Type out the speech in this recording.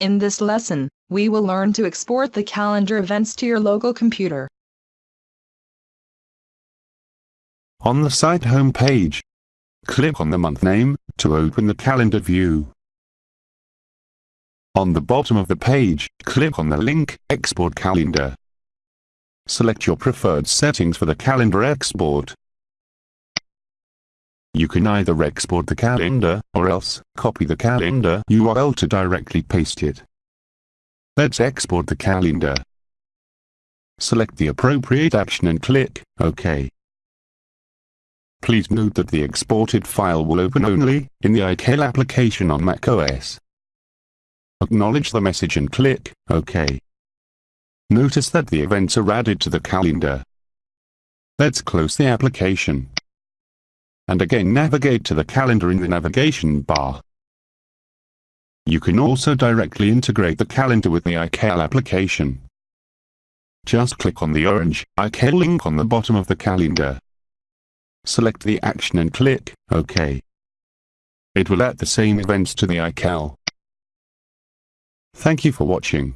In this lesson, we will learn to export the calendar events to your local computer. On the site home page, click on the month name to open the calendar view. On the bottom of the page, click on the link Export Calendar. Select your preferred settings for the calendar export. You can either export the calendar, or else, copy the calendar URL to directly paste it. Let's export the calendar. Select the appropriate action and click OK. Please note that the exported file will open only in the iCal application on macOS. Acknowledge the message and click OK. Notice that the events are added to the calendar. Let's close the application. And again navigate to the calendar in the navigation bar. You can also directly integrate the calendar with the iCal application. Just click on the orange iCal link on the bottom of the calendar. Select the action and click OK. It will add the same events to the iCal. Thank you for watching.